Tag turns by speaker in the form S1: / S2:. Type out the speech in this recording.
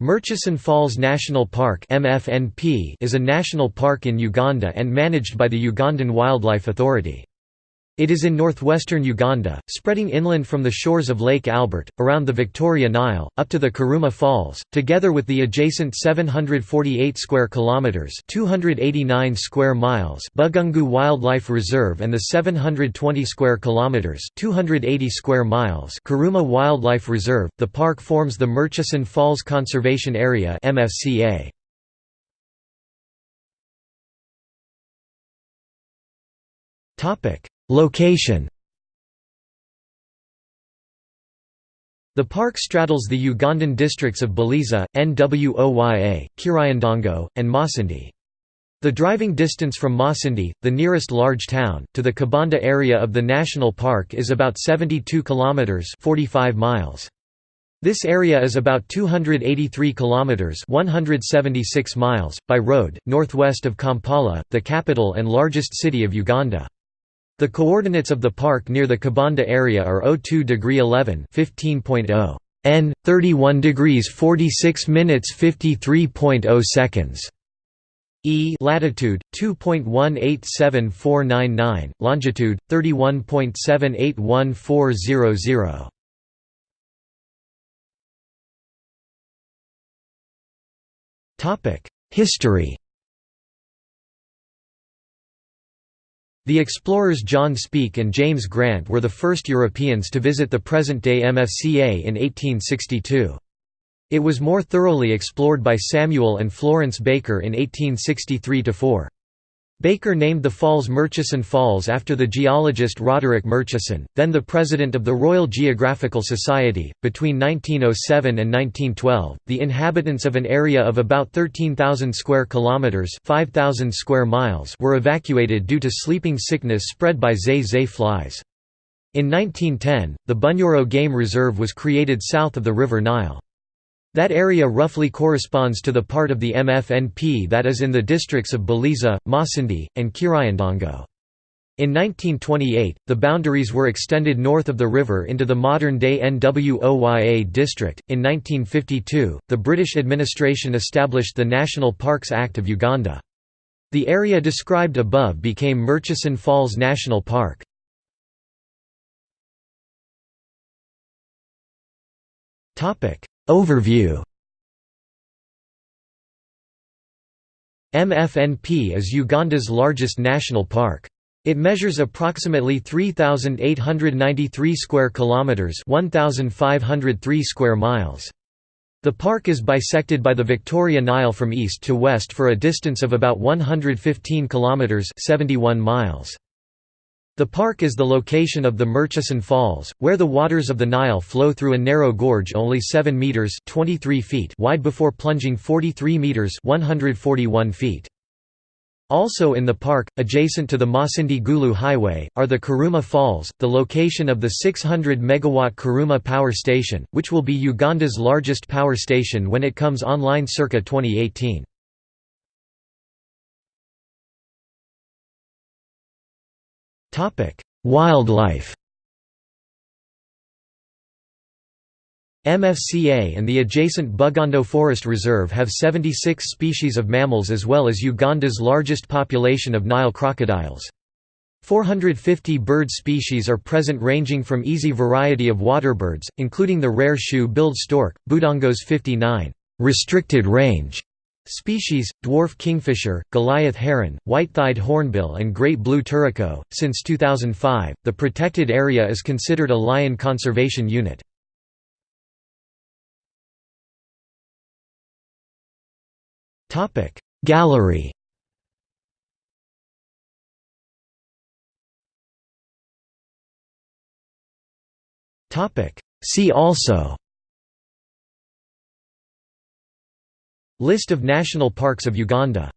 S1: Murchison Falls National Park is a national park in Uganda and managed by the Ugandan Wildlife Authority. It is in northwestern Uganda, spreading inland from the shores of Lake Albert, around the Victoria Nile, up to the Karuma Falls, together with the adjacent 748 square kilometers (289 square miles) Bugungu Wildlife Reserve and the 720 square kilometers (280 square miles) Karuma Wildlife Reserve. The park forms the Murchison Falls Conservation Area (MFCA). Topic Location The park straddles the Ugandan districts of Buliisa, Nwoya, Kiryandongo, and Masindi. The driving distance from Masindi, the nearest large town, to the Kabanda area of the national park is about 72 kilometers (45 miles). This area is about 283 kilometers (176 miles) by road northwest of Kampala, the capital and largest city of Uganda. The coordinates of the park near the Kabanda area are 02 degree 11 15.0 n 31 degrees 46 minutes 53.0 seconds. E latitude 2.187499 longitude 31.781400 Topic History The explorers John Speke and James Grant were the first Europeans to visit the present-day MFCA in 1862. It was more thoroughly explored by Samuel and Florence Baker in 1863–4. Baker named the falls Murchison Falls after the geologist Roderick Murchison, then the president of the Royal Geographical Society. Between 1907 and 1912, the inhabitants of an area of about 13,000 square kilometers (5,000 square miles) were evacuated due to sleeping sickness spread by tsetse flies. In 1910, the Bunyoro Game Reserve was created south of the River Nile. That area roughly corresponds to the part of the MFNP that is in the districts of Buliisa, Masindi, and Kiryandongo. In 1928, the boundaries were extended north of the river into the modern-day Nwoya district. In 1952, the British administration established the National Parks Act of Uganda. The area described above became Murchison Falls National Park. Topic: Overview MFNP is Uganda's largest national park. It measures approximately 3893 square kilometers, 1503 square miles. The park is bisected by the Victoria Nile from east to west for a distance of about 115 kilometers, 71 miles. The park is the location of the Murchison Falls, where the waters of the Nile flow through a narrow gorge only 7 meters (23 feet) wide before plunging 43 meters (141 feet). Also in the park, adjacent to the Masindi Gulu Highway, are the Karuma Falls, the location of the 600 megawatt Karuma Power Station, which will be Uganda's largest power station when it comes online circa 2018. Wildlife MFCA and the adjacent Budongo Forest Reserve have 76 species of mammals as well as Uganda's largest population of Nile crocodiles. 450 bird species are present ranging from easy variety of waterbirds, including the rare shoe-billed stork, Budongo's 59 restricted range Species: dwarf kingfisher, Goliath heron, white-thighed hornbill and great blue turaco. Since 2005, the protected area is considered a lion conservation unit. Topic: Gallery. Topic: See also List of national parks of Uganda